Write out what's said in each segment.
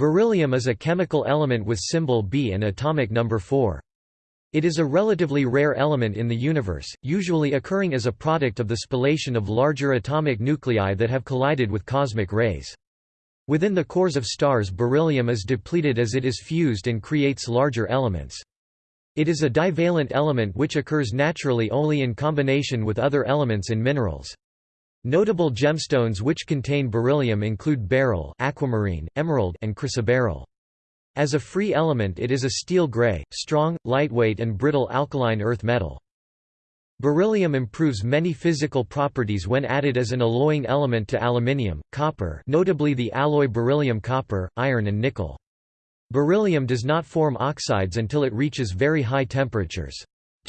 Beryllium is a chemical element with symbol B and atomic number 4. It is a relatively rare element in the universe, usually occurring as a product of the spallation of larger atomic nuclei that have collided with cosmic rays. Within the cores of stars beryllium is depleted as it is fused and creates larger elements. It is a divalent element which occurs naturally only in combination with other elements in minerals. Notable gemstones which contain beryllium include beryl, aquamarine, emerald, and chrysoberyl. As a free element it is a steel gray, strong, lightweight and brittle alkaline earth metal. Beryllium improves many physical properties when added as an alloying element to aluminium, copper notably the alloy beryllium copper, iron and nickel. Beryllium does not form oxides until it reaches very high temperatures.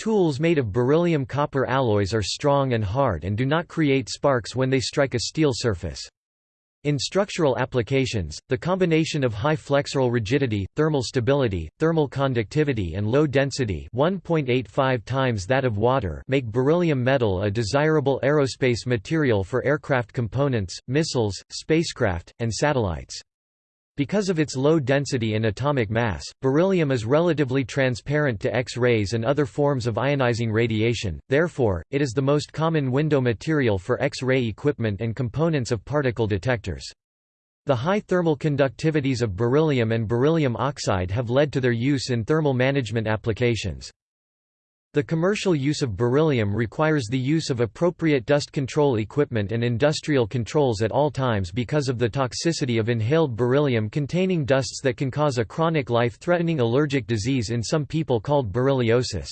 Tools made of beryllium copper alloys are strong and hard and do not create sparks when they strike a steel surface. In structural applications, the combination of high flexural rigidity, thermal stability, thermal conductivity and low density 1.85 times that of water make beryllium metal a desirable aerospace material for aircraft components, missiles, spacecraft, and satellites. Because of its low density and atomic mass, beryllium is relatively transparent to X-rays and other forms of ionizing radiation, therefore, it is the most common window material for X-ray equipment and components of particle detectors. The high thermal conductivities of beryllium and beryllium oxide have led to their use in thermal management applications. The commercial use of beryllium requires the use of appropriate dust control equipment and industrial controls at all times because of the toxicity of inhaled beryllium-containing dusts that can cause a chronic life-threatening allergic disease in some people called berylliosis.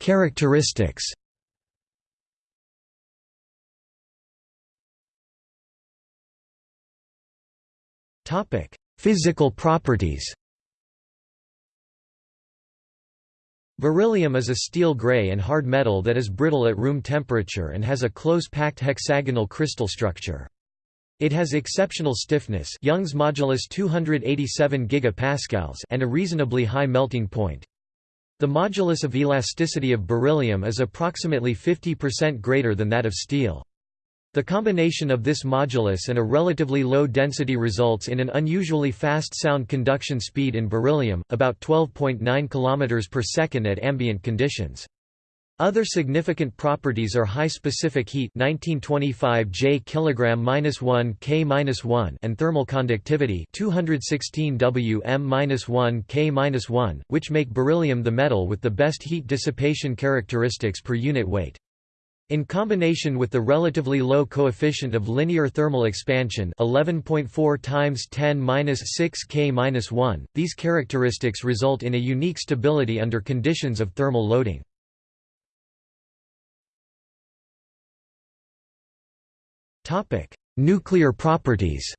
Characteristics Topic Physical properties Beryllium is a steel gray and hard metal that is brittle at room temperature and has a close-packed hexagonal crystal structure. It has exceptional stiffness Young's modulus 287 gigapascals and a reasonably high melting point. The modulus of elasticity of beryllium is approximately 50% greater than that of steel. The combination of this modulus and a relatively low density results in an unusually fast sound conduction speed in beryllium, about 12.9 km per second at ambient conditions. Other significant properties are high specific heat 1925 J kg-1 K-1 and thermal conductivity 216 Wm-1 K-1, which make beryllium the metal with the best heat dissipation characteristics per unit weight. In combination with the relatively low coefficient of linear thermal expansion 11.4 times 10^-6 K-1, these characteristics result in a unique stability under conditions of thermal loading. Nuclear properties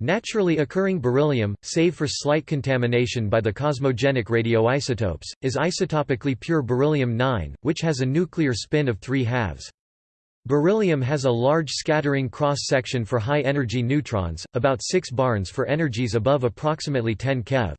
Naturally occurring beryllium, save for slight contamination by the cosmogenic radioisotopes, is isotopically pure beryllium-9, which has a nuclear spin of 3 halves. Beryllium has a large scattering cross-section for high-energy neutrons, about 6 barns for energies above approximately 10 keV.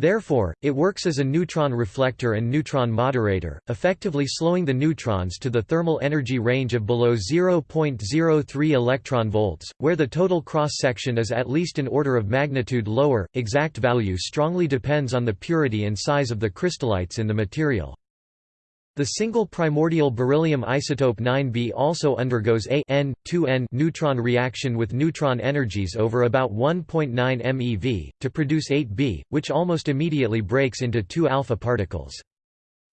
Therefore, it works as a neutron reflector and neutron moderator, effectively slowing the neutrons to the thermal energy range of below 0.03 electron volts, where the total cross-section is at least an order of magnitude lower. Exact value strongly depends on the purity and size of the crystallites in the material. The single primordial beryllium isotope 9b also undergoes a n, 2n neutron reaction with neutron energies over about 1.9 MeV, to produce 8b, which almost immediately breaks into 2 alpha particles.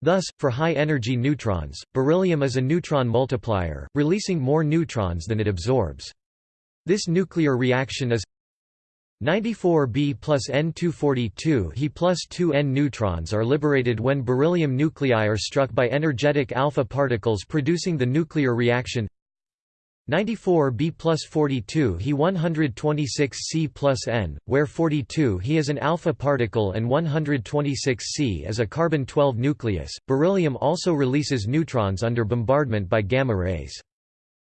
Thus, for high-energy neutrons, beryllium is a neutron multiplier, releasing more neutrons than it absorbs. This nuclear reaction is 94B plus N242 He plus 2 N neutrons are liberated when beryllium nuclei are struck by energetic alpha particles producing the nuclear reaction 94B plus 42 He 126C plus N, where 42 He is an alpha particle and 126C is a carbon-12 nucleus. Beryllium also releases neutrons under bombardment by gamma rays.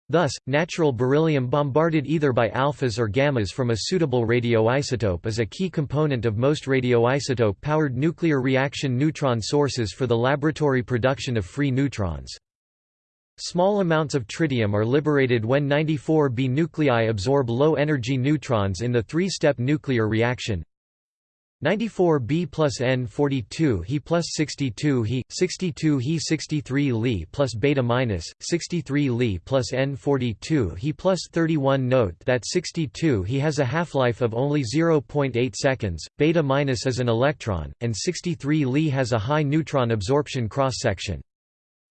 Thus, natural beryllium bombarded either by alphas or gammas from a suitable radioisotope is a key component of most radioisotope-powered nuclear reaction neutron sources for the laboratory production of free neutrons. Small amounts of tritium are liberated when 94B nuclei absorb low-energy neutrons in the three-step nuclear reaction. 94B plus N42 He plus 62 He, 62 He 63 Li plus beta minus, 63 Li plus N42 He plus 31 Note that 62 He has a half-life of only 0.8 seconds, beta minus is an electron, and 63 Li has a high neutron absorption cross-section.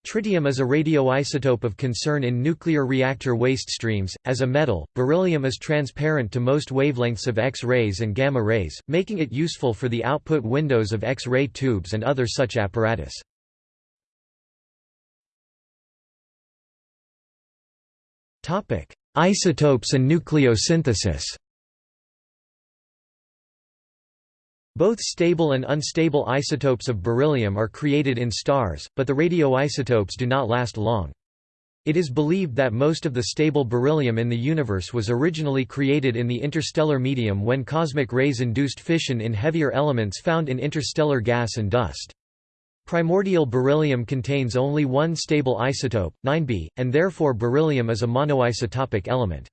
Tritium is a radioisotope of concern in nuclear reactor waste streams. As a metal, beryllium is transparent to most wavelengths of X-rays and gamma rays, making it useful for the output windows of X-ray tubes and other such apparatus. Topic: Isotopes and nucleosynthesis. Both stable and unstable isotopes of beryllium are created in stars, but the radioisotopes do not last long. It is believed that most of the stable beryllium in the universe was originally created in the interstellar medium when cosmic rays induced fission in heavier elements found in interstellar gas and dust. Primordial beryllium contains only one stable isotope, 9Be, and therefore beryllium is a monoisotopic element.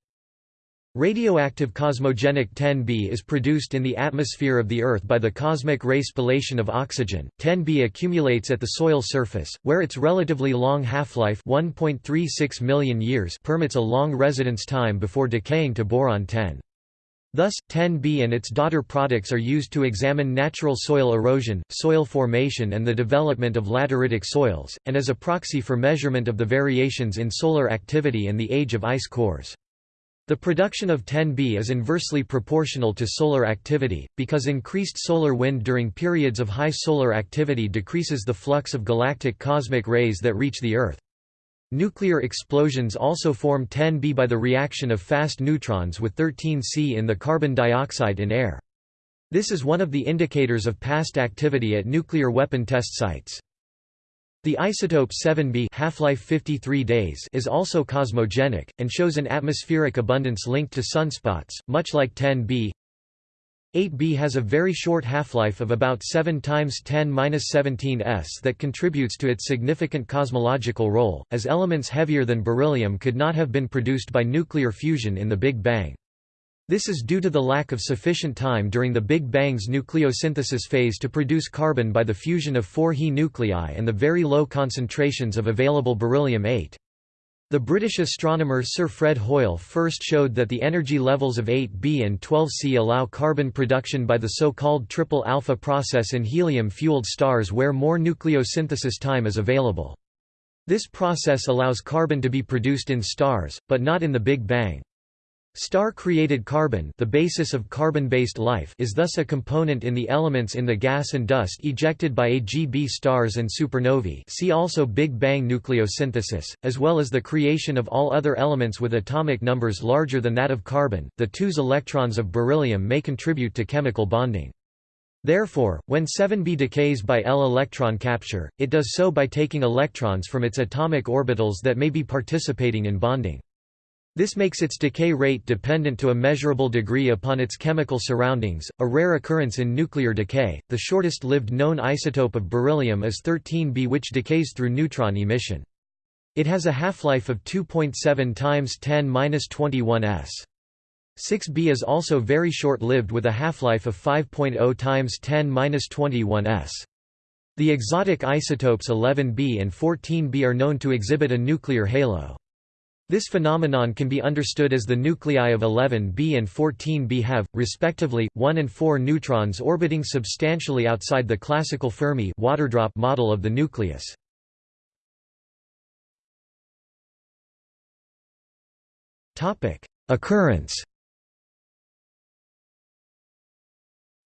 Radioactive cosmogenic 10b is produced in the atmosphere of the Earth by the cosmic ray spallation of oxygen. 10b accumulates at the soil surface, where its relatively long half-life (1.36 million years) permits a long residence time before decaying to boron 10. Thus, 10b and its daughter products are used to examine natural soil erosion, soil formation and the development of lateritic soils, and as a proxy for measurement of the variations in solar activity and the age of ice cores. The production of 10B is inversely proportional to solar activity, because increased solar wind during periods of high solar activity decreases the flux of galactic cosmic rays that reach the Earth. Nuclear explosions also form 10B by the reaction of fast neutrons with 13C in the carbon dioxide in air. This is one of the indicators of past activity at nuclear weapon test sites. The isotope 7b half-life 53 days is also cosmogenic, and shows an atmospheric abundance linked to sunspots, much like 10b. 8b has a very short half-life of about 7 times 10-17 s that contributes to its significant cosmological role, as elements heavier than beryllium could not have been produced by nuclear fusion in the Big Bang. This is due to the lack of sufficient time during the Big Bang's nucleosynthesis phase to produce carbon by the fusion of four He nuclei and the very low concentrations of available beryllium-8. The British astronomer Sir Fred Hoyle first showed that the energy levels of 8B and 12C allow carbon production by the so-called triple alpha process in helium-fueled stars where more nucleosynthesis time is available. This process allows carbon to be produced in stars, but not in the Big Bang. Star-created carbon the basis of carbon-based life is thus a component in the elements in the gas and dust ejected by AGB stars and supernovae see also Big Bang nucleosynthesis, as well as the creation of all other elements with atomic numbers larger than that of carbon. The 2s electrons of beryllium may contribute to chemical bonding. Therefore, when 7b decays by L electron capture, it does so by taking electrons from its atomic orbitals that may be participating in bonding. This makes its decay rate dependent to a measurable degree upon its chemical surroundings, a rare occurrence in nuclear decay. The shortest lived known isotope of beryllium is 13B, which decays through neutron emission. It has a half-life of 2.7 times 10^-21 s. 6B is also very short-lived with a half-life of 5.0 times 10^-21 s. The exotic isotopes 11B and 14B are known to exhibit a nuclear halo. This phenomenon can be understood as the nuclei of 11b and 14b have, respectively, 1 and 4 neutrons orbiting substantially outside the classical Fermi waterdrop model of the nucleus. Occurrence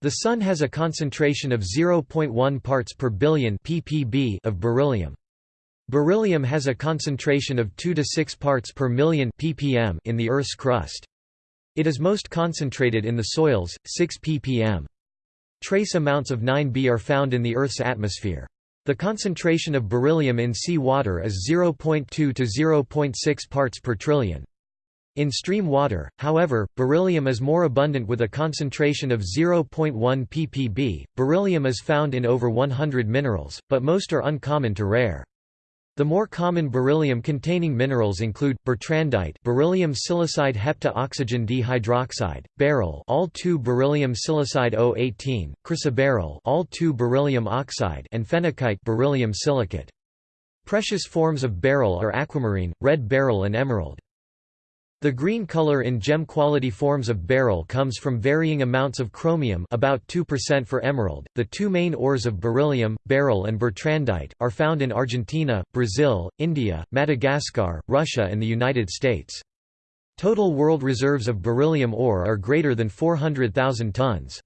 The Sun has a concentration of 0.1 parts per billion ppb of beryllium. Beryllium has a concentration of 2 to 6 parts per million ppm in the Earth's crust. It is most concentrated in the soils, 6 ppm. Trace amounts of 9B are found in the Earth's atmosphere. The concentration of beryllium in sea water is 0.2 to 0.6 parts per trillion. In stream water, however, beryllium is more abundant with a concentration of 0.1 ppb. Beryllium is found in over 100 minerals, but most are uncommon to rare. The more common beryllium-containing minerals include bertrandite, beryllium silicide hepta-oxygen dihydroxide, beryl, all 2 beryllium silicide O18, chrysoberyl, all 2 beryllium oxide, and phenakite, beryllium silicate. Precious forms of beryl are aquamarine, red beryl and emerald. The green color in gem-quality forms of beryl comes from varying amounts of chromium about 2% for emerald. The two main ores of beryllium, beryl and bertrandite, are found in Argentina, Brazil, India, Madagascar, Russia and the United States. Total world reserves of beryllium ore are greater than 400,000 tons.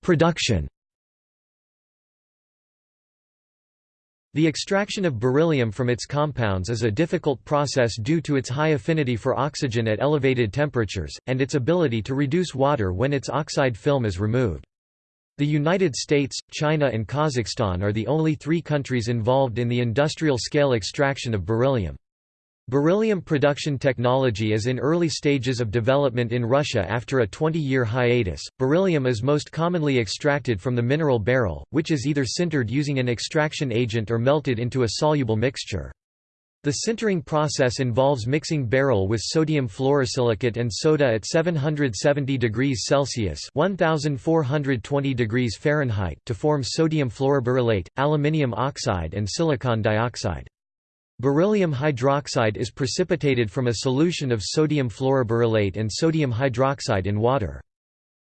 Production The extraction of beryllium from its compounds is a difficult process due to its high affinity for oxygen at elevated temperatures, and its ability to reduce water when its oxide film is removed. The United States, China and Kazakhstan are the only three countries involved in the industrial-scale extraction of beryllium. Beryllium production technology is in early stages of development in Russia after a 20-year hiatus. Beryllium is most commonly extracted from the mineral beryl, which is either sintered using an extraction agent or melted into a soluble mixture. The sintering process involves mixing beryl with sodium fluorosilicate and soda at 770 degrees Celsius (1420 degrees Fahrenheit) to form sodium fluoroberyllate, aluminium oxide and silicon dioxide. Beryllium hydroxide is precipitated from a solution of sodium fluoroberyllate and sodium hydroxide in water.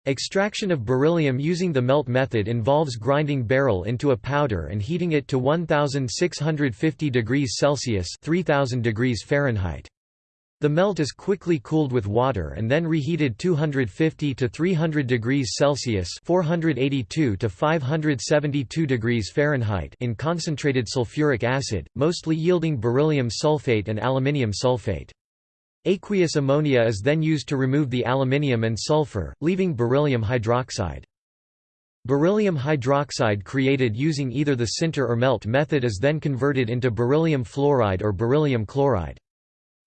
Extraction of beryllium using the melt method involves grinding beryl into a powder and heating it to 1650 degrees Celsius 3000 degrees Fahrenheit. The melt is quickly cooled with water and then reheated 250 to 300 degrees Celsius (482 to 572 degrees Fahrenheit) in concentrated sulfuric acid, mostly yielding beryllium sulfate and aluminium sulfate. Aqueous ammonia is then used to remove the aluminium and sulfur, leaving beryllium hydroxide. Beryllium hydroxide created using either the sinter or melt method is then converted into beryllium fluoride or beryllium chloride.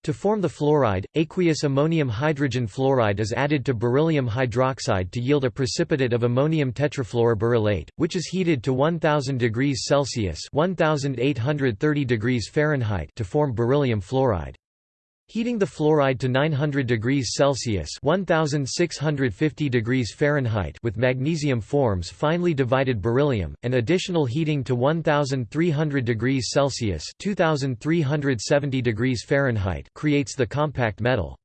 To form the fluoride, aqueous ammonium hydrogen fluoride is added to beryllium hydroxide to yield a precipitate of ammonium tetrafluoroberyllate, which is heated to 1000 degrees Celsius (1830 degrees Fahrenheit) to form beryllium fluoride. Heating the fluoride to 900 degrees Celsius (1650 degrees Fahrenheit) with magnesium forms finely divided beryllium, and additional heating to 1300 degrees Celsius (2370 degrees Fahrenheit) creates the compact metal.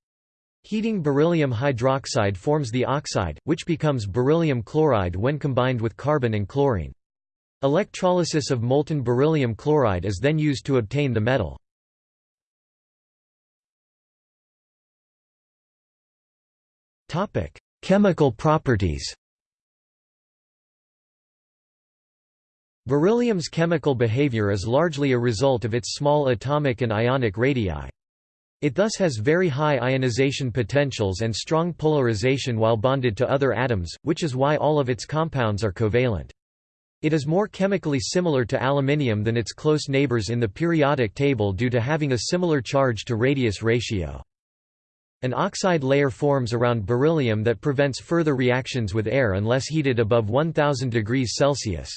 Heating beryllium hydroxide forms the oxide, which becomes beryllium chloride when combined with carbon and chlorine. Electrolysis of molten beryllium chloride is then used to obtain the metal. Topic: Chemical properties. Beryllium's chemical behavior is largely a result of its small atomic and ionic radii. It thus has very high ionization potentials and strong polarization while bonded to other atoms, which is why all of its compounds are covalent. It is more chemically similar to aluminium than its close neighbors in the periodic table due to having a similar charge to radius ratio. An oxide layer forms around beryllium that prevents further reactions with air unless heated above 1000 degrees Celsius.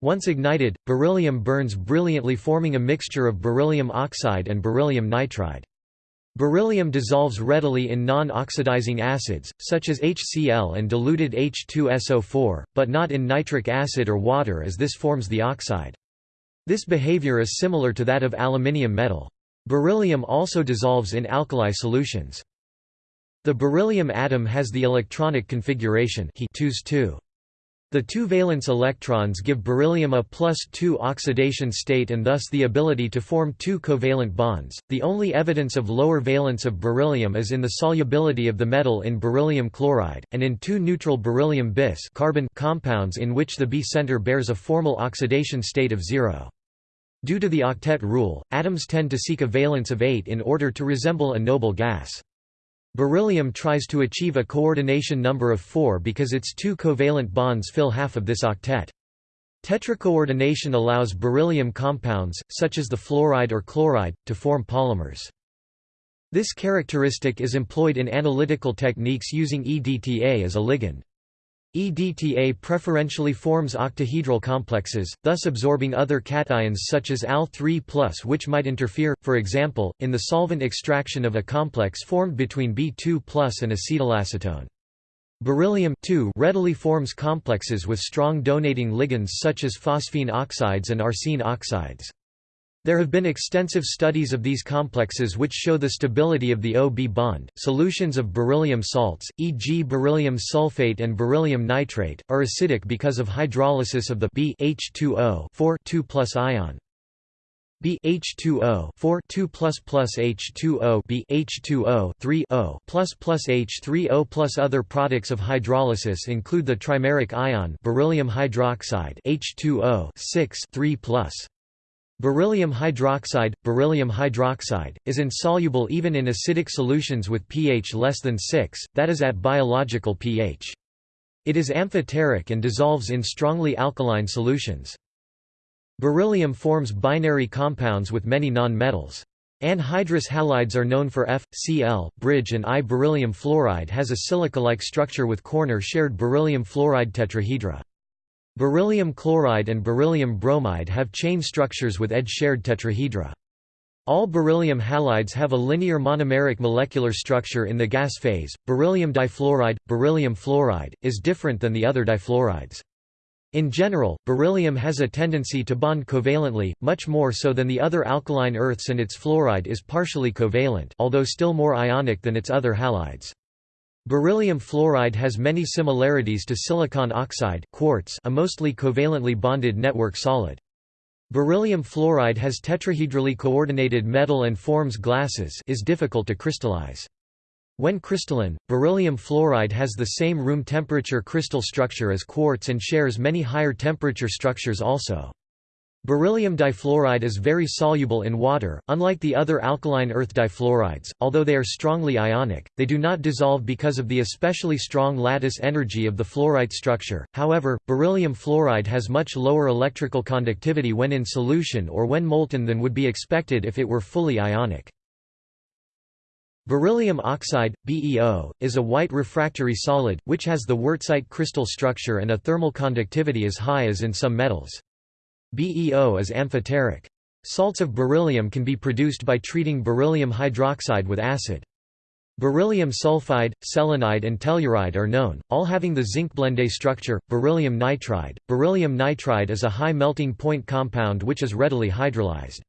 Once ignited, beryllium burns brilliantly forming a mixture of beryllium oxide and beryllium nitride. Beryllium dissolves readily in non-oxidizing acids, such as HCl and diluted H2SO4, but not in nitric acid or water as this forms the oxide. This behavior is similar to that of aluminium metal. Beryllium also dissolves in alkali solutions. The beryllium atom has the electronic configuration He 2 The two valence electrons give beryllium a plus 2 oxidation state and thus the ability to form two covalent bonds. The only evidence of lower valence of beryllium is in the solubility of the metal in beryllium chloride, and in two neutral beryllium bis carbon compounds in which the B center bears a formal oxidation state of zero. Due to the octet rule, atoms tend to seek a valence of 8 in order to resemble a noble gas. Beryllium tries to achieve a coordination number of 4 because its two covalent bonds fill half of this octet. Tetracoordination allows beryllium compounds, such as the fluoride or chloride, to form polymers. This characteristic is employed in analytical techniques using EDTA as a ligand. EDTA preferentially forms octahedral complexes, thus absorbing other cations such as Al3+, which might interfere, for example, in the solvent extraction of a complex formed between B2+ and acetylacetone. Beryllium readily forms complexes with strong donating ligands such as phosphine oxides and arsine oxides. There have been extensive studies of these complexes which show the stability of the O-B bond. Solutions of beryllium salts, e.g. beryllium sulfate and beryllium nitrate, are acidic because of hydrolysis of the B H2O 4 2 ion. B H2O 4 2 H2O B H2O 3 O plus plus H3O plus other products of hydrolysis include the trimeric ion beryllium hydroxide H2O 6 3 Beryllium hydroxide, beryllium hydroxide, is insoluble even in acidic solutions with pH less than 6, that is at biological pH. It is amphoteric and dissolves in strongly alkaline solutions. Beryllium forms binary compounds with many non-metals. Anhydrous halides are known for F, Cl, bridge and I. Beryllium fluoride has a silica-like structure with corner shared beryllium fluoride tetrahedra. Beryllium chloride and beryllium bromide have chain structures with edge-shared tetrahedra. All beryllium halides have a linear monomeric molecular structure in the gas phase. Beryllium difluoride, beryllium fluoride, is different than the other difluorides. In general, beryllium has a tendency to bond covalently, much more so than the other alkaline earths and its fluoride is partially covalent although still more ionic than its other halides. Beryllium fluoride has many similarities to silicon oxide quartz a mostly covalently bonded network solid. Beryllium fluoride has tetrahedrally coordinated metal and forms glasses is difficult to crystallize. When crystalline, beryllium fluoride has the same room temperature crystal structure as quartz and shares many higher temperature structures also. Beryllium difluoride is very soluble in water, unlike the other alkaline earth difluorides, although they are strongly ionic, they do not dissolve because of the especially strong lattice energy of the fluorite structure. However, beryllium fluoride has much lower electrical conductivity when in solution or when molten than would be expected if it were fully ionic. Beryllium oxide, BeO, is a white refractory solid, which has the wurtzite crystal structure and a thermal conductivity as high as in some metals. BeO is amphoteric. Salts of beryllium can be produced by treating beryllium hydroxide with acid. Beryllium sulfide, selenide and telluride are known, all having the zinc blende structure. Beryllium nitride. Beryllium nitride is a high melting point compound which is readily hydrolyzed.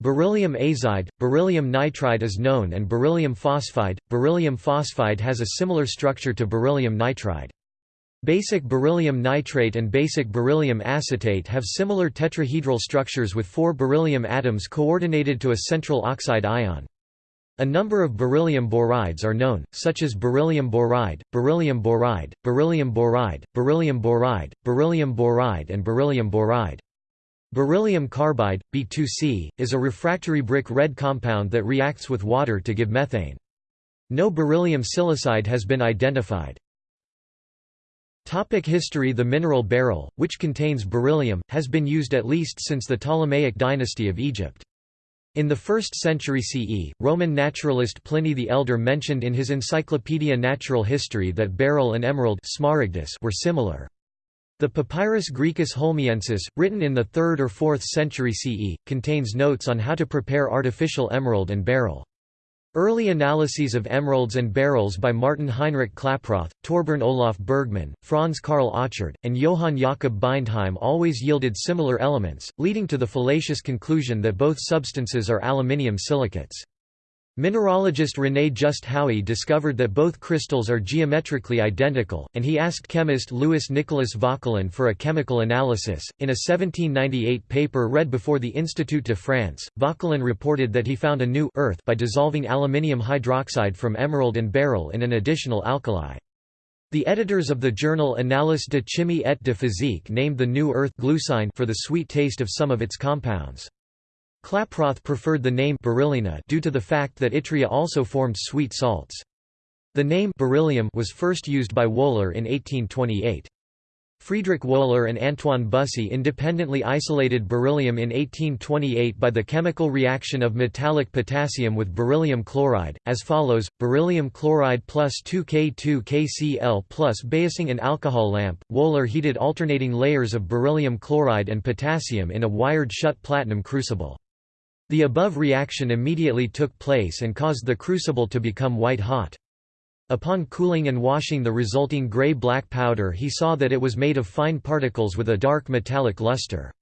Beryllium azide, beryllium nitride is known and beryllium phosphide. Beryllium phosphide has a similar structure to beryllium nitride. Basic beryllium nitrate and basic beryllium acetate have similar tetrahedral structures with four beryllium atoms coordinated to a central oxide ion. A number of beryllium borides are known, such as beryllium boride, beryllium boride, beryllium boride, beryllium boride, beryllium boride and beryllium boride. Beryllium carbide, B2C, is a refractory brick red compound that reacts with water to give methane. No beryllium silicide has been identified. Topic history The mineral beryl, which contains beryllium, has been used at least since the Ptolemaic dynasty of Egypt. In the 1st century CE, Roman naturalist Pliny the Elder mentioned in his Encyclopaedia Natural History that beryl and emerald were similar. The Papyrus Graecus Holmiensis, written in the 3rd or 4th century CE, contains notes on how to prepare artificial emerald and beryl. Early analyses of emeralds and beryls by Martin Heinrich Klaproth, Torbern Olaf Bergman, Franz Karl Achard, and Johann Jakob Bindheim always yielded similar elements, leading to the fallacious conclusion that both substances are aluminium silicates. Mineralogist René Just Haüy discovered that both crystals are geometrically identical, and he asked chemist Louis Nicolas Vauquelin for a chemical analysis. In a 1798 paper read before the Institut de France, Vauquelin reported that he found a new earth by dissolving aluminium hydroxide from emerald and beryl in an additional alkali. The editors of the journal Annales de chimie et de physique named the new earth glucine for the sweet taste of some of its compounds. Klaproth preferred the name beryllina due to the fact that yttria also formed sweet salts. The name beryllium was first used by Wöhler in 1828. Friedrich Wöhler and Antoine Bussy independently isolated beryllium in 1828 by the chemical reaction of metallic potassium with beryllium chloride, as follows, beryllium chloride plus 2K2KCl plus basing an alcohol lamp. Wöhler heated alternating layers of beryllium chloride and potassium in a wired-shut platinum crucible. The above reaction immediately took place and caused the crucible to become white-hot. Upon cooling and washing the resulting gray-black powder he saw that it was made of fine particles with a dark metallic luster.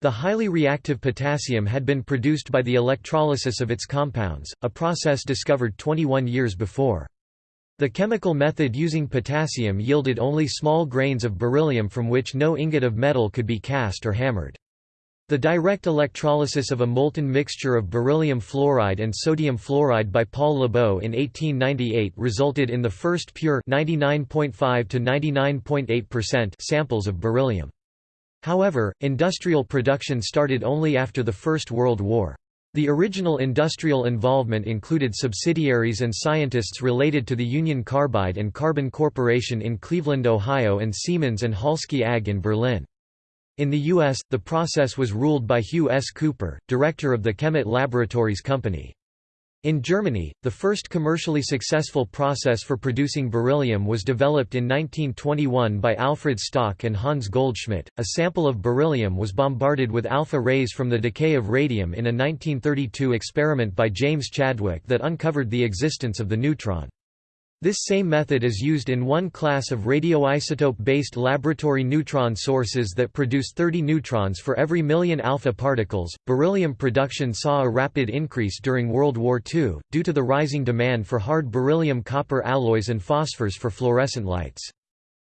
The highly reactive potassium had been produced by the electrolysis of its compounds, a process discovered 21 years before. The chemical method using potassium yielded only small grains of beryllium from which no ingot of metal could be cast or hammered. The direct electrolysis of a molten mixture of beryllium fluoride and sodium fluoride by Paul Leboeuf in 1898 resulted in the first pure 99.5 to 99.8% samples of beryllium. However, industrial production started only after the First World War. The original industrial involvement included subsidiaries and scientists related to the Union Carbide and Carbon Corporation in Cleveland, Ohio and Siemens and Halske AG in Berlin. In the U.S., the process was ruled by Hugh S. Cooper, director of the Kemet Laboratories Company. In Germany, the first commercially successful process for producing beryllium was developed in 1921 by Alfred Stock and Hans Goldschmidt. A sample of beryllium was bombarded with alpha rays from the decay of radium in a 1932 experiment by James Chadwick that uncovered the existence of the neutron. This same method is used in one class of radioisotope-based laboratory neutron sources that produce 30 neutrons for every million alpha particles. Beryllium production saw a rapid increase during World War II, due to the rising demand for hard beryllium copper alloys and phosphors for fluorescent lights.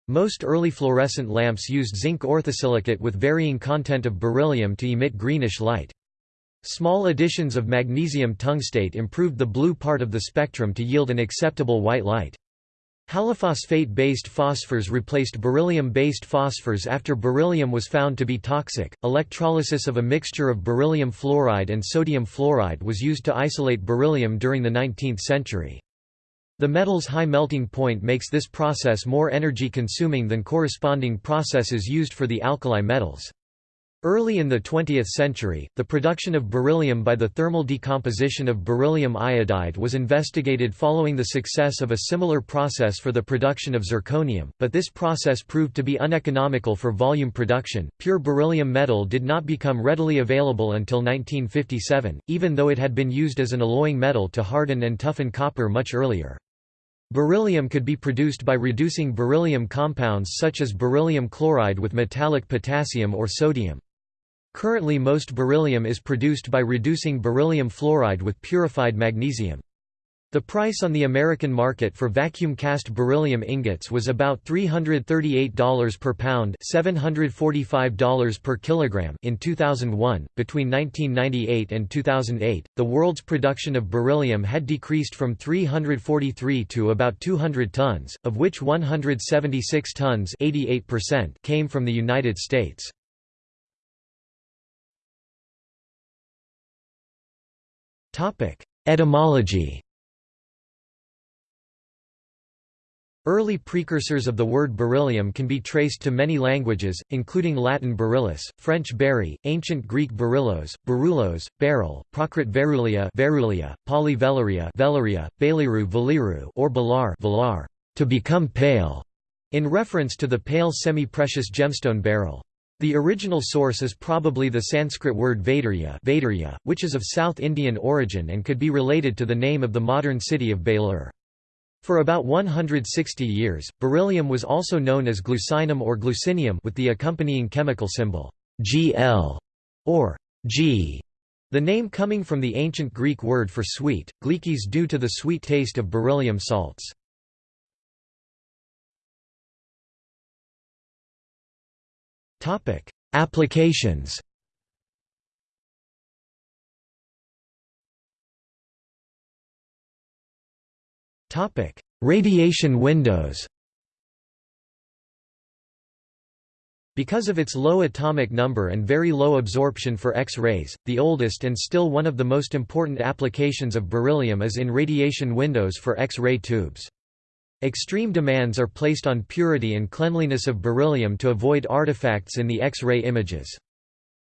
Most early fluorescent lamps used zinc orthosilicate with varying content of beryllium to emit greenish light. Small additions of magnesium tungstate improved the blue part of the spectrum to yield an acceptable white light. Halophosphate-based phosphors replaced beryllium-based phosphors after beryllium was found to be toxic. Electrolysis of a mixture of beryllium fluoride and sodium fluoride was used to isolate beryllium during the 19th century. The metal's high melting point makes this process more energy-consuming than corresponding processes used for the alkali metals. Early in the 20th century, the production of beryllium by the thermal decomposition of beryllium iodide was investigated following the success of a similar process for the production of zirconium, but this process proved to be uneconomical for volume production. Pure beryllium metal did not become readily available until 1957, even though it had been used as an alloying metal to harden and toughen copper much earlier. Beryllium could be produced by reducing beryllium compounds such as beryllium chloride with metallic potassium or sodium. Currently most beryllium is produced by reducing beryllium fluoride with purified magnesium. The price on the American market for vacuum cast beryllium ingots was about $338 per pound, $745 per kilogram in 2001. Between 1998 and 2008, the world's production of beryllium had decreased from 343 to about 200 tons, of which 176 tons, 88% came from the United States. Etymology Early precursors of the word beryllium can be traced to many languages, including Latin beryllus, French berry, ancient Greek beryllos, berulos, beryl, Prakrit verulia, verulia Pali velaria, velaria, baliru or balar, velar, to become pale, in reference to the pale semi-precious gemstone beryl. The original source is probably the Sanskrit word Vaidurya, which is of South Indian origin and could be related to the name of the modern city of Belur. For about 160 years, beryllium was also known as glucinum or glucinium with the accompanying chemical symbol Gl or G, the name coming from the ancient Greek word for sweet, glikis due to the sweet taste of beryllium salts. Topic: Applications. Topic: Radiation windows. Because of its low atomic number and very low absorption for X-rays, the oldest and still one of the most important applications of beryllium is in radiation windows for X-ray tubes. Extreme demands are placed on purity and cleanliness of beryllium to avoid artifacts in the X-ray images.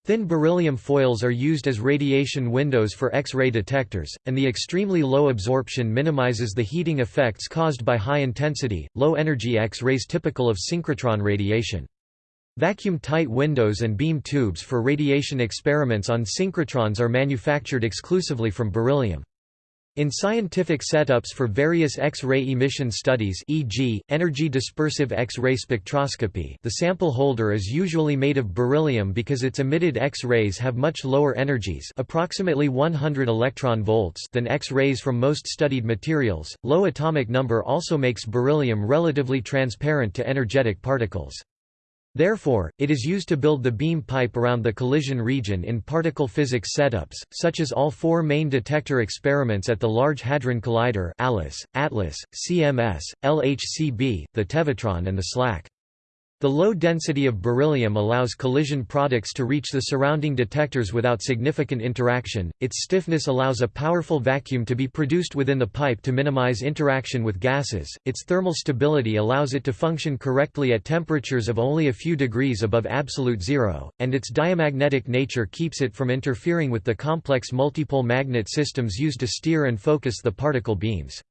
Thin beryllium foils are used as radiation windows for X-ray detectors, and the extremely low absorption minimizes the heating effects caused by high-intensity, low-energy X-rays typical of synchrotron radiation. Vacuum-tight windows and beam tubes for radiation experiments on synchrotrons are manufactured exclusively from beryllium. In scientific setups for various X-ray emission studies e.g., energy dispersive X-ray spectroscopy the sample holder is usually made of beryllium because its emitted X-rays have much lower energies approximately 100 electron volts than X-rays from most studied materials. Low atomic number also makes beryllium relatively transparent to energetic particles. Therefore, it is used to build the beam pipe around the collision region in particle physics setups, such as all four main detector experiments at the Large Hadron Collider ALICE, ATLAS, CMS, LHCb, the Tevatron and the SLAC. The low density of beryllium allows collision products to reach the surrounding detectors without significant interaction. Its stiffness allows a powerful vacuum to be produced within the pipe to minimize interaction with gases. Its thermal stability allows it to function correctly at temperatures of only a few degrees above absolute zero, and its diamagnetic nature keeps it from interfering with the complex multipole magnet systems used to steer and focus the particle beams.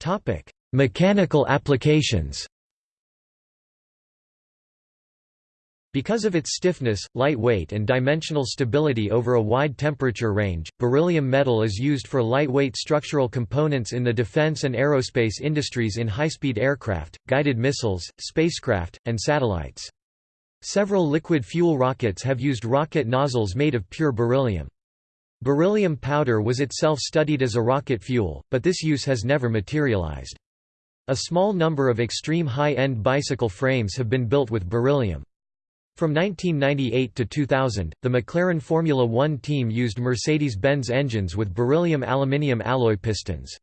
Topic: Mechanical applications. Because of its stiffness, light weight and dimensional stability over a wide temperature range, beryllium metal is used for lightweight structural components in the defense and aerospace industries in high-speed aircraft, guided missiles, spacecraft, and satellites. Several liquid fuel rockets have used rocket nozzles made of pure beryllium. Beryllium powder was itself studied as a rocket fuel, but this use has never materialized. A small number of extreme high-end bicycle frames have been built with beryllium. From 1998 to 2000, the McLaren Formula One team used Mercedes-Benz engines with beryllium aluminium alloy pistons.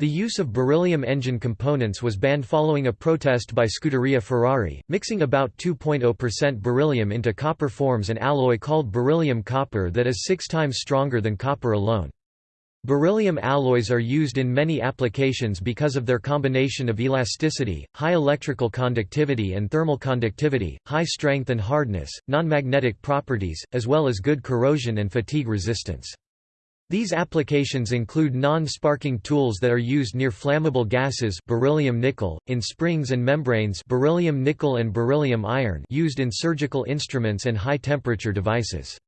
The use of beryllium engine components was banned following a protest by Scuderia Ferrari, mixing about 2.0% beryllium into copper forms an alloy called beryllium copper that is six times stronger than copper alone. Beryllium alloys are used in many applications because of their combination of elasticity, high electrical conductivity and thermal conductivity, high strength and hardness, non-magnetic properties, as well as good corrosion and fatigue resistance. These applications include non-sparking tools that are used near flammable gases beryllium nickel, in springs and membranes beryllium nickel and beryllium iron used in surgical instruments and high-temperature devices.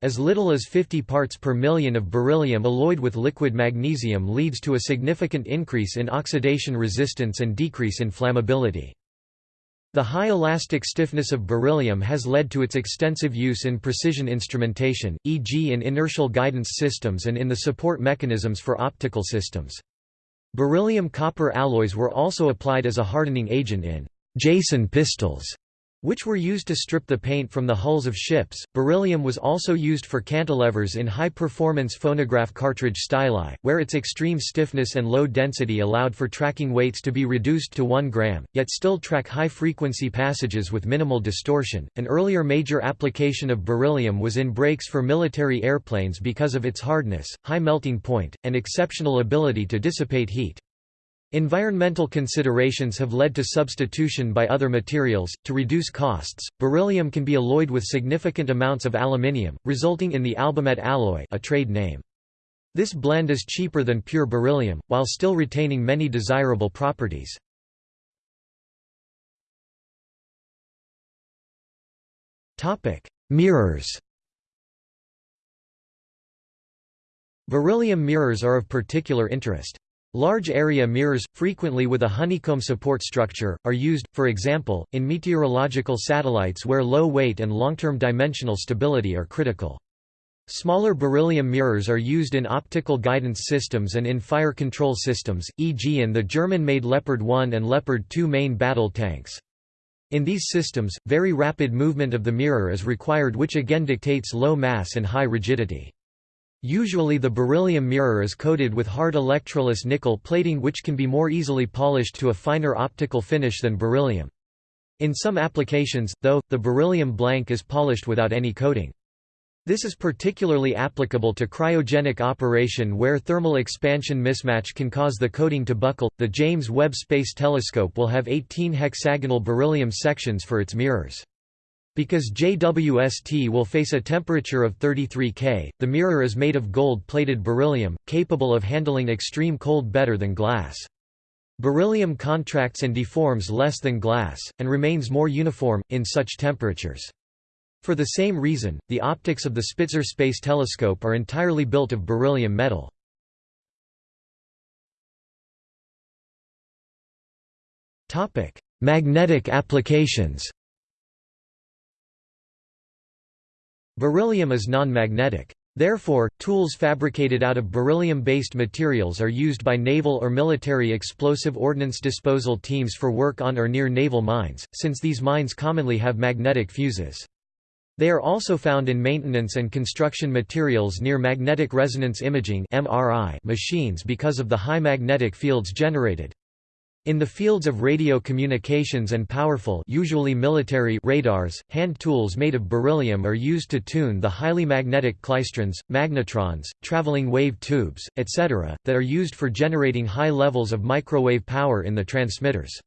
As little as 50 parts per million of beryllium alloyed with liquid magnesium leads to a significant increase in oxidation resistance and decrease in flammability. The high elastic stiffness of beryllium has led to its extensive use in precision instrumentation, e.g. in inertial guidance systems and in the support mechanisms for optical systems. Beryllium-copper alloys were also applied as a hardening agent in Jason pistols which were used to strip the paint from the hulls of ships. Beryllium was also used for cantilevers in high performance phonograph cartridge styli, where its extreme stiffness and low density allowed for tracking weights to be reduced to 1 gram, yet still track high frequency passages with minimal distortion. An earlier major application of beryllium was in brakes for military airplanes because of its hardness, high melting point, and exceptional ability to dissipate heat. Environmental considerations have led to substitution by other materials. To reduce costs, beryllium can be alloyed with significant amounts of aluminium, resulting in the AlBeMet alloy, a trade name. This blend is cheaper than pure beryllium, while still retaining many desirable properties. Topic: Mirrors. Beryllium mirrors are of particular interest. Large area mirrors, frequently with a honeycomb support structure, are used, for example, in meteorological satellites where low weight and long-term dimensional stability are critical. Smaller beryllium mirrors are used in optical guidance systems and in fire control systems, e.g. in the German-made Leopard 1 and Leopard 2 main battle tanks. In these systems, very rapid movement of the mirror is required which again dictates low mass and high rigidity. Usually the beryllium mirror is coated with hard electroless nickel plating which can be more easily polished to a finer optical finish than beryllium. In some applications, though, the beryllium blank is polished without any coating. This is particularly applicable to cryogenic operation where thermal expansion mismatch can cause the coating to buckle. The James Webb Space Telescope will have 18 hexagonal beryllium sections for its mirrors. Because JWST will face a temperature of 33 K, the mirror is made of gold-plated beryllium, capable of handling extreme cold better than glass. Beryllium contracts and deforms less than glass, and remains more uniform, in such temperatures. For the same reason, the optics of the Spitzer Space Telescope are entirely built of beryllium metal. Magnetic applications Beryllium is non-magnetic. Therefore, tools fabricated out of beryllium-based materials are used by naval or military explosive ordnance disposal teams for work on or near naval mines, since these mines commonly have magnetic fuses. They are also found in maintenance and construction materials near magnetic resonance imaging machines because of the high magnetic fields generated. In the fields of radio communications and powerful usually military radars, hand tools made of beryllium are used to tune the highly magnetic klystrons, magnetrons, traveling wave tubes, etc., that are used for generating high levels of microwave power in the transmitters.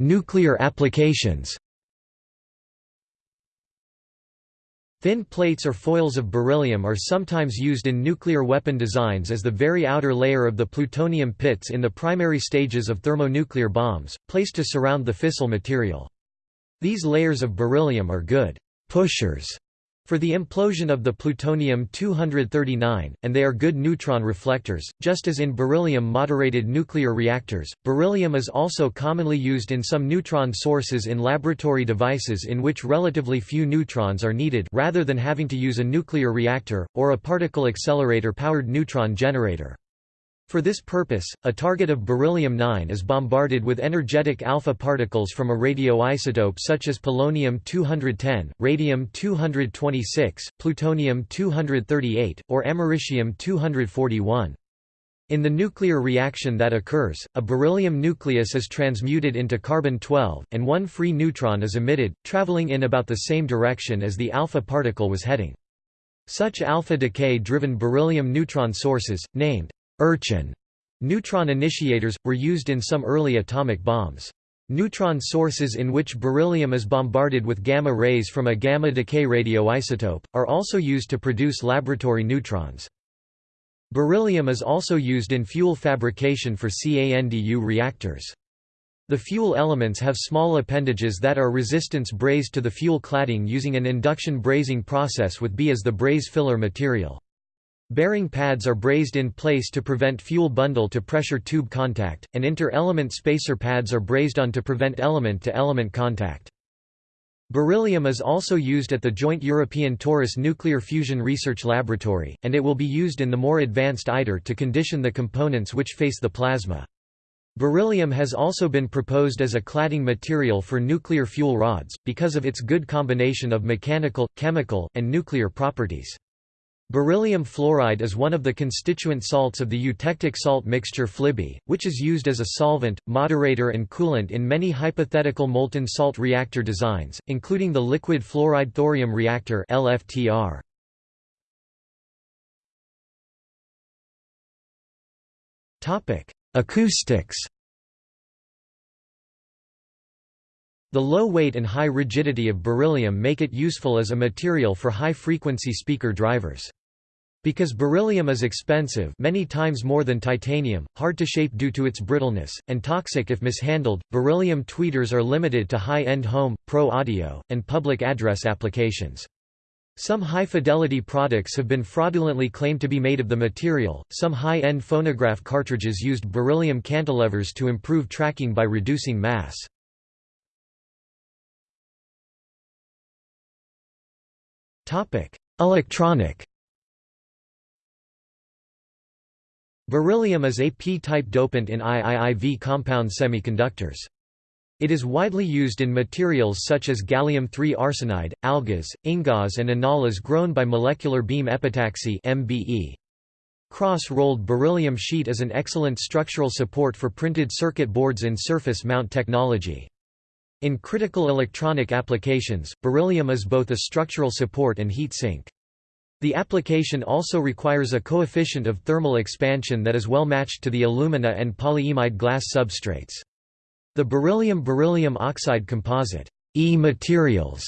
Nuclear applications. Thin plates or foils of beryllium are sometimes used in nuclear weapon designs as the very outer layer of the plutonium pits in the primary stages of thermonuclear bombs, placed to surround the fissile material. These layers of beryllium are good pushers for the implosion of the plutonium-239, and they are good neutron reflectors, just as in beryllium-moderated nuclear reactors. Beryllium is also commonly used in some neutron sources in laboratory devices in which relatively few neutrons are needed rather than having to use a nuclear reactor, or a particle accelerator-powered neutron generator. For this purpose, a target of beryllium-9 is bombarded with energetic alpha particles from a radioisotope such as polonium-210, radium-226, plutonium-238, or americium-241. In the nuclear reaction that occurs, a beryllium nucleus is transmuted into carbon-12, and one free neutron is emitted, traveling in about the same direction as the alpha particle was heading. Such alpha decay-driven beryllium neutron sources, named Urchin neutron initiators, were used in some early atomic bombs. Neutron sources in which beryllium is bombarded with gamma rays from a gamma decay radioisotope, are also used to produce laboratory neutrons. Beryllium is also used in fuel fabrication for CANDU reactors. The fuel elements have small appendages that are resistance brazed to the fuel cladding using an induction brazing process with B as the braze filler material. Bearing pads are brazed in place to prevent fuel bundle to pressure tube contact, and inter-element spacer pads are brazed on to prevent element-to-element -element contact. Beryllium is also used at the Joint European Torus Nuclear Fusion Research Laboratory, and it will be used in the more advanced ITER to condition the components which face the plasma. Beryllium has also been proposed as a cladding material for nuclear fuel rods, because of its good combination of mechanical, chemical, and nuclear properties. Beryllium fluoride is one of the constituent salts of the eutectic salt mixture FLiBe, which is used as a solvent, moderator and coolant in many hypothetical molten salt reactor designs, including the liquid fluoride thorium reactor LFTR. Acoustics The low weight and high rigidity of beryllium make it useful as a material for high-frequency speaker drivers. Because beryllium is expensive many times more than titanium, hard to shape due to its brittleness, and toxic if mishandled, beryllium tweeters are limited to high-end home, pro audio, and public address applications. Some high-fidelity products have been fraudulently claimed to be made of the material. Some high-end phonograph cartridges used beryllium cantilevers to improve tracking by reducing mass. Electronic. Beryllium is a p-type dopant in IIIV compound semiconductors. It is widely used in materials such as gallium-3 arsenide, AlGaAs, InGaAs and anolas grown by molecular beam epitaxy (MBE). Cross-rolled beryllium sheet is an excellent structural support for printed circuit boards in surface mount technology. In critical electronic applications, beryllium is both a structural support and heat sink. The application also requires a coefficient of thermal expansion that is well matched to the alumina and polyimide glass substrates. The beryllium-beryllium oxide composite e materials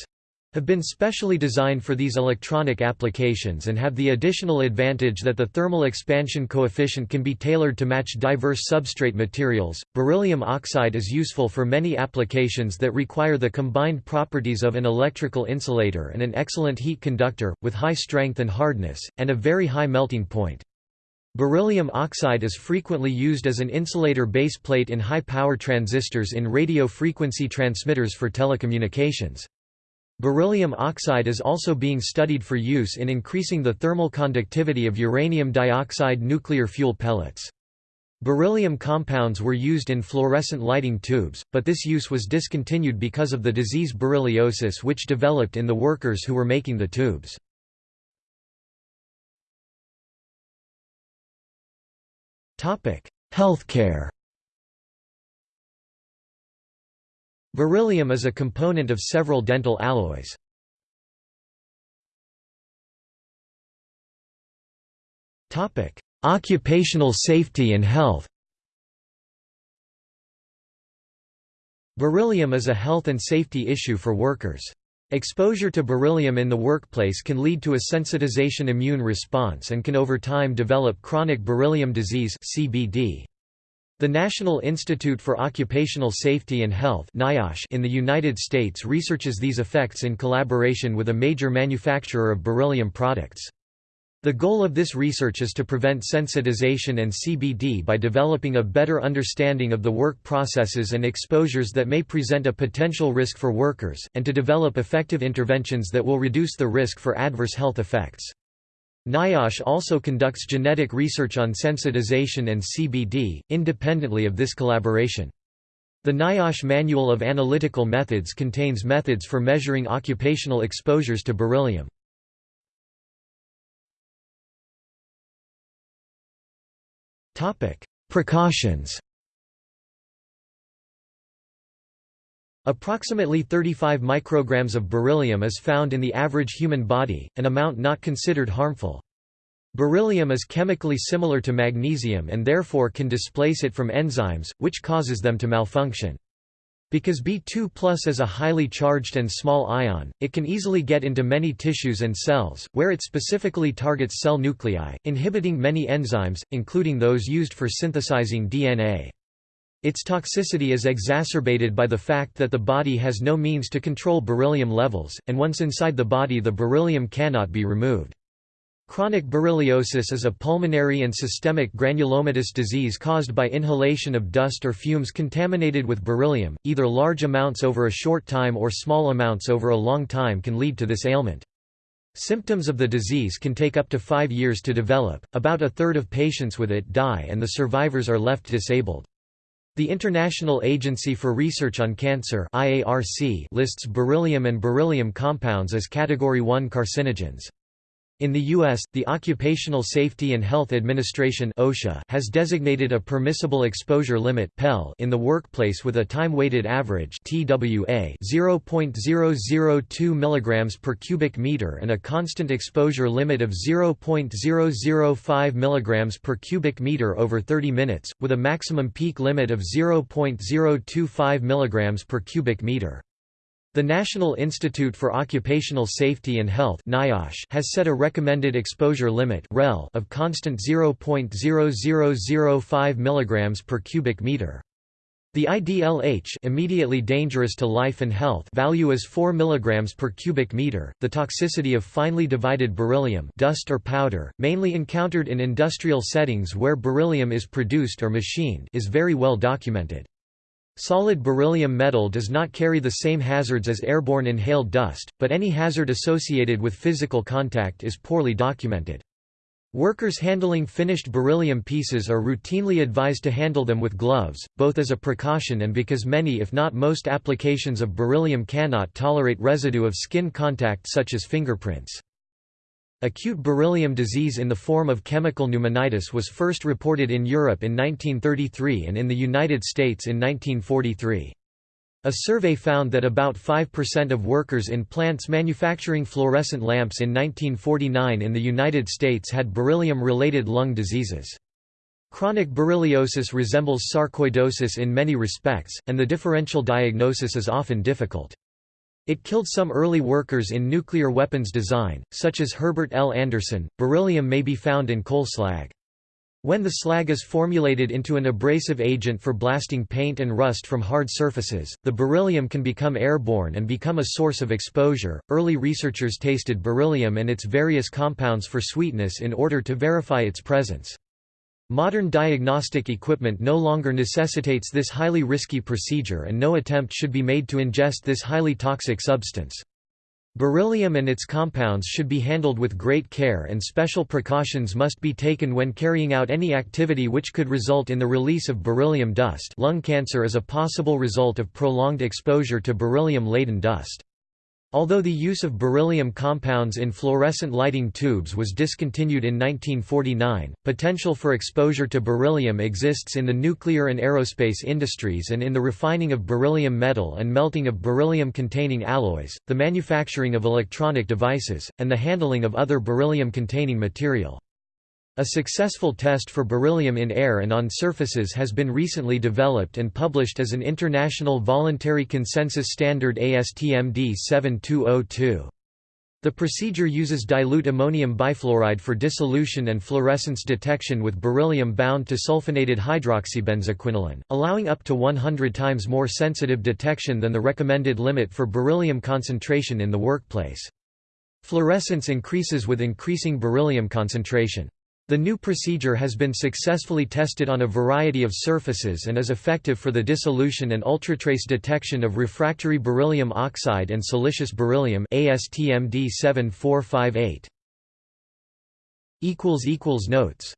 have been specially designed for these electronic applications and have the additional advantage that the thermal expansion coefficient can be tailored to match diverse substrate materials. Beryllium oxide is useful for many applications that require the combined properties of an electrical insulator and an excellent heat conductor, with high strength and hardness, and a very high melting point. Beryllium oxide is frequently used as an insulator base plate in high-power transistors in radio frequency transmitters for telecommunications. Beryllium oxide is also being studied for use in increasing the thermal conductivity of uranium dioxide nuclear fuel pellets. Beryllium compounds were used in fluorescent lighting tubes, but this use was discontinued because of the disease berylliosis which developed in the workers who were making the tubes. Healthcare Beryllium is a component of several dental alloys. Occupational safety and health Beryllium is a health and safety issue for workers. Exposure to beryllium in the workplace can lead to a sensitization immune response and can over time develop chronic beryllium disease CBD. The National Institute for Occupational Safety and Health in the United States researches these effects in collaboration with a major manufacturer of beryllium products. The goal of this research is to prevent sensitization and CBD by developing a better understanding of the work processes and exposures that may present a potential risk for workers, and to develop effective interventions that will reduce the risk for adverse health effects. NIOSH also conducts genetic research on sensitization and CBD, independently of this collaboration. The NIOSH Manual of Analytical Methods contains methods for measuring occupational exposures to beryllium. Precautions Approximately 35 micrograms of beryllium is found in the average human body, an amount not considered harmful. Beryllium is chemically similar to magnesium and therefore can displace it from enzymes, which causes them to malfunction. Because B2 is a highly charged and small ion, it can easily get into many tissues and cells, where it specifically targets cell nuclei, inhibiting many enzymes, including those used for synthesizing DNA. Its toxicity is exacerbated by the fact that the body has no means to control beryllium levels, and once inside the body the beryllium cannot be removed. Chronic berylliosis is a pulmonary and systemic granulomatous disease caused by inhalation of dust or fumes contaminated with beryllium, either large amounts over a short time or small amounts over a long time can lead to this ailment. Symptoms of the disease can take up to five years to develop, about a third of patients with it die and the survivors are left disabled. The International Agency for Research on Cancer IARC lists beryllium and beryllium compounds as Category 1 carcinogens. In the U.S., the Occupational Safety and Health Administration OSHA has designated a permissible exposure limit PEL in the workplace with a time-weighted average TWA 0.002 mg per cubic meter and a constant exposure limit of 0.005 mg per cubic meter over 30 minutes, with a maximum peak limit of 0.025 mg per cubic meter. The National Institute for Occupational Safety and Health has set a recommended exposure limit of constant 0.0005 mg per cubic meter. The IDLH immediately dangerous to life and health value is 4 mg per cubic meter. The toxicity of finely divided beryllium dust or powder, mainly encountered in industrial settings where beryllium is produced or machined, is very well documented. Solid beryllium metal does not carry the same hazards as airborne inhaled dust, but any hazard associated with physical contact is poorly documented. Workers handling finished beryllium pieces are routinely advised to handle them with gloves, both as a precaution and because many if not most applications of beryllium cannot tolerate residue of skin contact such as fingerprints. Acute beryllium disease in the form of chemical pneumonitis was first reported in Europe in 1933 and in the United States in 1943. A survey found that about 5% of workers in plants manufacturing fluorescent lamps in 1949 in the United States had beryllium-related lung diseases. Chronic berylliosis resembles sarcoidosis in many respects, and the differential diagnosis is often difficult. It killed some early workers in nuclear weapons design, such as Herbert L. Anderson. Beryllium may be found in coal slag. When the slag is formulated into an abrasive agent for blasting paint and rust from hard surfaces, the beryllium can become airborne and become a source of exposure. Early researchers tasted beryllium and its various compounds for sweetness in order to verify its presence. Modern diagnostic equipment no longer necessitates this highly risky procedure and no attempt should be made to ingest this highly toxic substance. Beryllium and its compounds should be handled with great care and special precautions must be taken when carrying out any activity which could result in the release of beryllium dust lung cancer is a possible result of prolonged exposure to beryllium-laden dust. Although the use of beryllium compounds in fluorescent lighting tubes was discontinued in 1949, potential for exposure to beryllium exists in the nuclear and aerospace industries and in the refining of beryllium metal and melting of beryllium-containing alloys, the manufacturing of electronic devices, and the handling of other beryllium-containing material. A successful test for beryllium in air and on surfaces has been recently developed and published as an International Voluntary Consensus Standard ASTM D7202. The procedure uses dilute ammonium bifluoride for dissolution and fluorescence detection with beryllium bound to sulfonated hydroxybenzoquinoline, allowing up to 100 times more sensitive detection than the recommended limit for beryllium concentration in the workplace. Fluorescence increases with increasing beryllium concentration. The new procedure has been successfully tested on a variety of surfaces and is effective for the dissolution and ultratrace detection of refractory beryllium oxide and silicious beryllium ASTM D7458. Notes